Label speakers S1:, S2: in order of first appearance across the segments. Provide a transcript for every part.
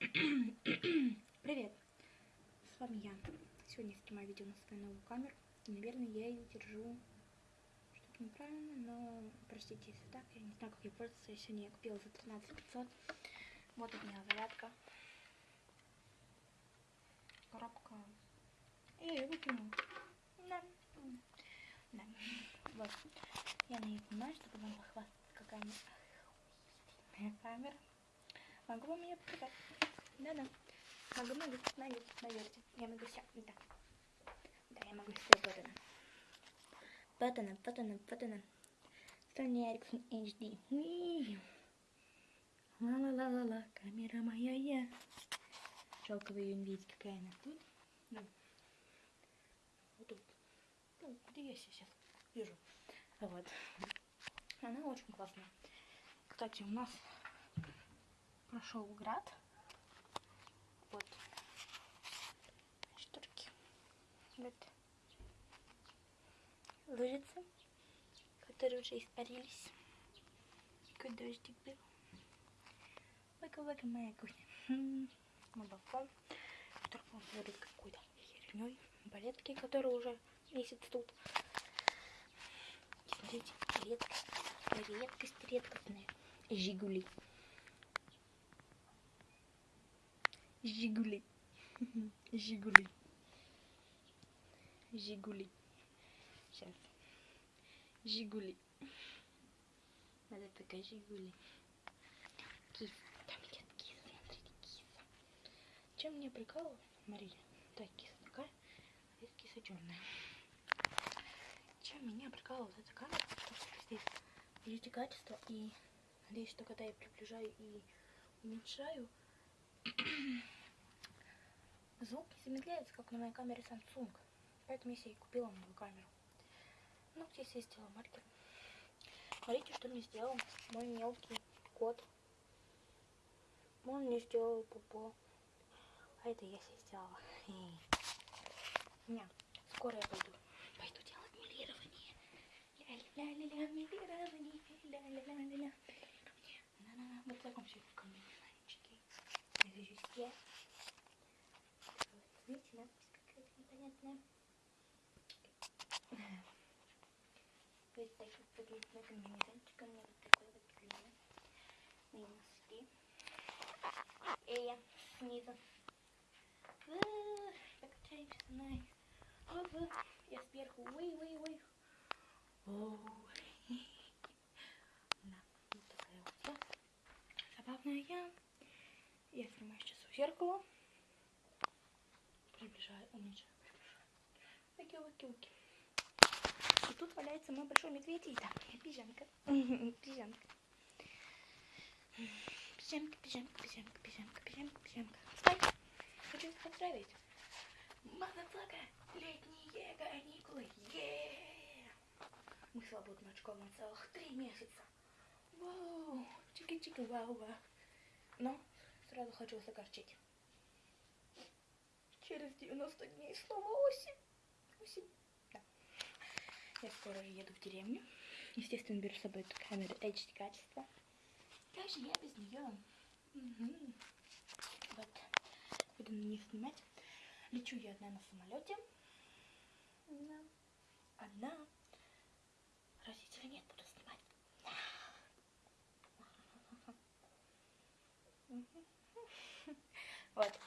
S1: Привет! С вами я. Сегодня я снимаю видео на свою новую камеру. И, наверное, я ее держу что-то неправильно, но простите, если так. Я не знаю, как ей пользоваться. Я сегодня ее купила за 13 500. Вот у меня зарядка. Коробка. Я ее выкинула. Да. Да. Вот. Я на ней снимаю, чтобы вам похвастаться, какая меня камера. Могу вам ее показать. Да-да. Могу, могу, наверное, наверное. Я могу все. Да. Да, я могу все. Вот она. Вот она, вот она, вот она. Sony Ericsson HD. Ла-ла-ла-ла-ла, камера моя я. Жалко вы ее не видите, какая она тут. Ну, вот тут. Ну, где я сейчас вижу. Вот. Она очень классная. Кстати, у нас прошел град. Вот. Шторки. Вот. Лужицы, которые уже испарились. Какой дождик был. Лака-лака моя кухня. На балкон, который полный какой-то херней. Балетки, которые уже месяц тут. Смотрите, редкость, редкость редкостная. Жигули. Жигули. Жигули. Жигули. Сейчас. Жигули. Это такая Жигули. Кис. Там идет кис. Смотрите, кис. Чем меня прикалывает? Смотрите. Так, киса такая, а здесь киса черная. Чем меня прикалывает эта камера? Потому что здесь видите качество и надеюсь, что когда я приближаю и уменьшаю, звук не замедляется, как на моей камере Samsung. Поэтому я себе и купила новую камеру. Ну, здесь я сделала маркер. Смотрите, что мне сделал мой мелкий кот. Он мне сделал пупо. А это я себе сделала. Не, скоро я пойду. Пойду делать милирование. Ля-ля-ля-ля, милирование. Ля-ля-ля-ля. Вот в таком все комбинезончике. Визюске. Видите, надпись какая-то непонятная. Вот так вот выглядит мой комбинезончик. У меня вот такой вот длинный. Мои носки. И я снизу. Night. Оп, Я сверху. Ой, ой, ой. Оу. Да, вот такая вот я. Забавная я. Я снимаю сейчас у зеркала. Приближаю, уменьшаю, приближаю. Оки, оки, оки. И тут валяется мой большой медведь и там пижамка. Пижамка. Пижамка, пижамка, пижамка, пижамка, пижамка, пижамка. Встань! Хочу вас поздравить. Мазафака, летние каникулы. Е! Мы свободны от школы на целых три месяца. Вау! Чики-чики, вау-вау. Но сразу хочу вас огорчить. Через 90 дней снова осень. Осень. Я скоро еду в деревню. Естественно, беру с собой эту камеру HD качества. Как же я без нее? Угу. Вот. Буду на ней снимать. Лечу я одна на самолете. Одна. Одна. Родителей нет, буду снимать. Вот.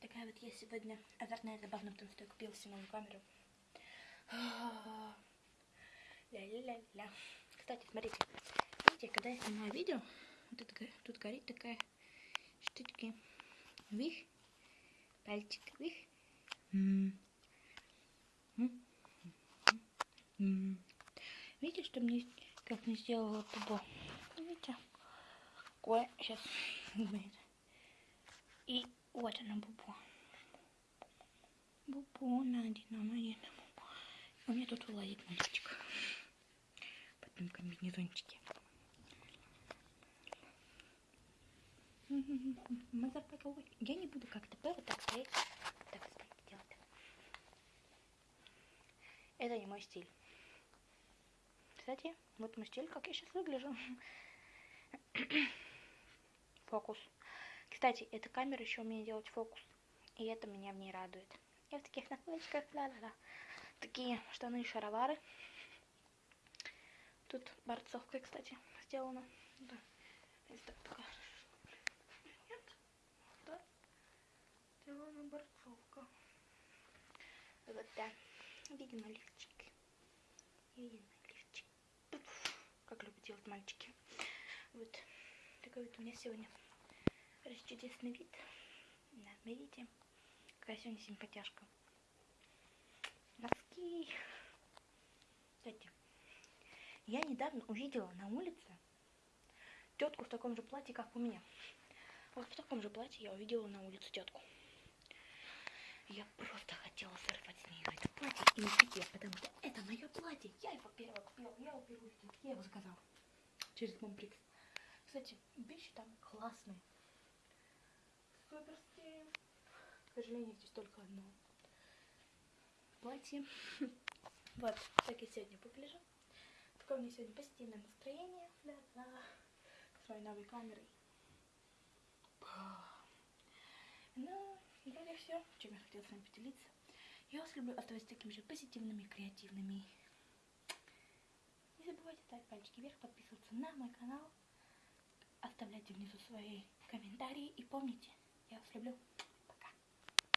S1: Такая вот я сегодня азартная забавная, потому что я купила себе новую камеру. Ля-ля-ля-ля. Кстати, смотрите. Видите, когда я снимаю видео, вот это, тут горит такая штучка. Вих. Пальчик. Вих. Видите, что мне как мне сделала пупо? Видите? Ой, сейчас будет. И вот она бубо. Бубо найдено, найдено. У меня тут вылазит мальчик. Этом комбинезончике. Я не буду как-то вот так стоять. Так стоять делать. Это не мой стиль. Кстати, вот мой стиль, как я сейчас выгляжу. Фокус. Кстати, эта камера еще умеет делать фокус. И это меня в ней радует. Я в таких наклеечках, ла-ла-ла. Такие штаны и шаровары. Тут борцовкой, кстати, сделано. Да. Здесь так такая. Нет? Да. Сделана борцовка. Вот да. Видимо, лифчик. Видимо, лифчик. Как любят делать мальчики. Вот. Такой вот у меня сегодня чудесный вид. Да, видите? Какая сегодня симпатяшка. Носки. Я недавно увидела на улице тетку в таком же платье, как у меня. Вот в таком же платье я увидела на улице тетку. Я просто хотела сорвать с нее это платье и носить ее, потому что это мое платье. Я его первого купила, я его первую я его заказала через Момприкс. Кстати, вещи там классные. Суперские. К сожалению, здесь только одно платье. Вот, так я сегодня выгляжу. Такое у меня сегодня позитивное настроение. Да-да. С моей новой камерой. Ну, вроде все, чем я хотела с вами поделиться. Я вас люблю, оставайтесь такими же позитивными, креативными. Не забывайте ставить пальчики вверх, подписываться на мой канал. Оставляйте внизу свои комментарии. И помните, я вас люблю.